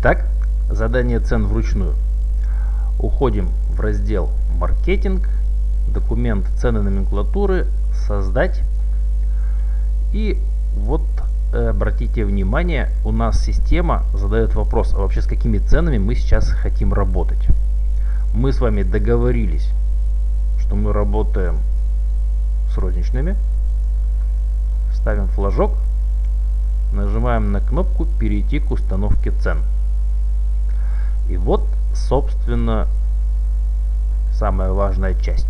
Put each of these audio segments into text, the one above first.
Итак, задание цен вручную. Уходим в раздел «Маркетинг», документ «Цены номенклатуры», «Создать». И вот э, обратите внимание, у нас система задает вопрос, а вообще с какими ценами мы сейчас хотим работать. Мы с вами договорились, что мы работаем с розничными. Ставим флажок, нажимаем на кнопку «Перейти к установке цен». И вот, собственно, самая важная часть.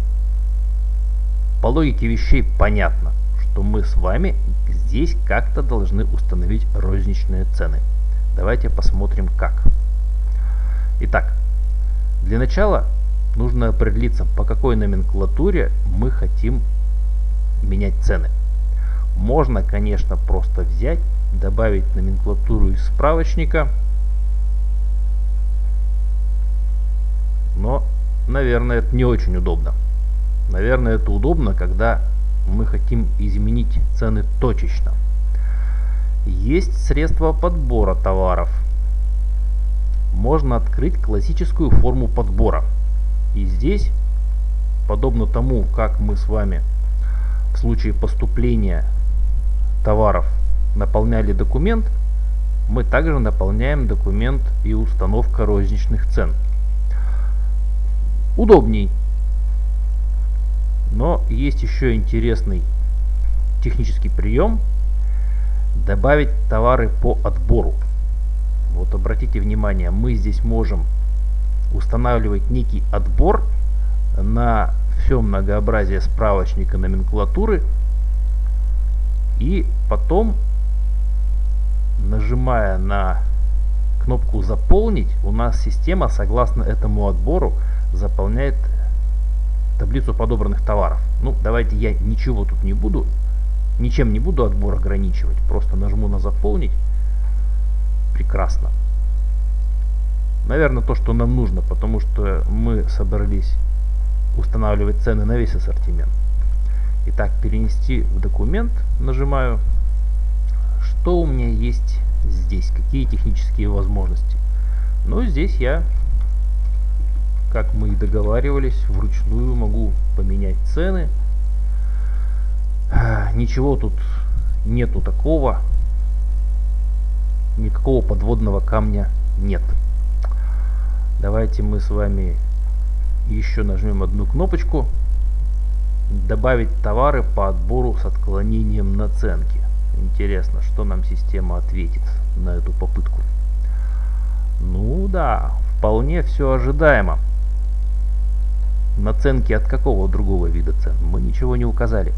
По логике вещей понятно, что мы с вами здесь как-то должны установить розничные цены. Давайте посмотрим как. Итак, для начала нужно определиться, по какой номенклатуре мы хотим менять цены. Можно, конечно, просто взять, добавить номенклатуру из справочника – наверное, это не очень удобно. Наверное, это удобно, когда мы хотим изменить цены точечно. Есть средства подбора товаров. Можно открыть классическую форму подбора. И здесь, подобно тому, как мы с вами в случае поступления товаров наполняли документ, мы также наполняем документ и установка розничных цен удобней. Но есть еще интересный технический прием. Добавить товары по отбору. Вот обратите внимание, мы здесь можем устанавливать некий отбор на все многообразие справочника номенклатуры. И потом, нажимая на кнопку «Заполнить», у нас система, согласно этому отбору, заполняет таблицу подобранных товаров. Ну, давайте я ничего тут не буду, ничем не буду отбор ограничивать. Просто нажму на заполнить. Прекрасно. Наверное, то, что нам нужно, потому что мы собрались устанавливать цены на весь ассортимент. Итак, перенести в документ нажимаю. Что у меня есть здесь? Какие технические возможности? Ну, здесь я как мы и договаривались, вручную могу поменять цены. Ничего тут нету такого. Никакого подводного камня нет. Давайте мы с вами еще нажмем одну кнопочку. Добавить товары по отбору с отклонением наценки. Интересно, что нам система ответит на эту попытку. Ну да, вполне все ожидаемо. Наценки от какого другого вида цен? Мы ничего не указали.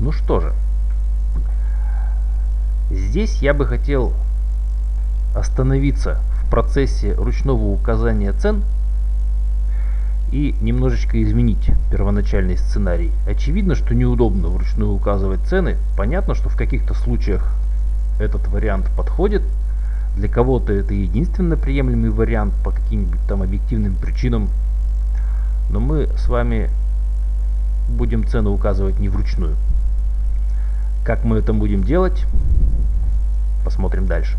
Ну что же. Здесь я бы хотел остановиться в процессе ручного указания цен и немножечко изменить первоначальный сценарий. Очевидно, что неудобно вручную указывать цены. Понятно, что в каких-то случаях этот вариант подходит. Для кого-то это единственно приемлемый вариант по каким-нибудь там объективным причинам но мы с вами будем цену указывать не вручную. Как мы это будем делать, посмотрим дальше.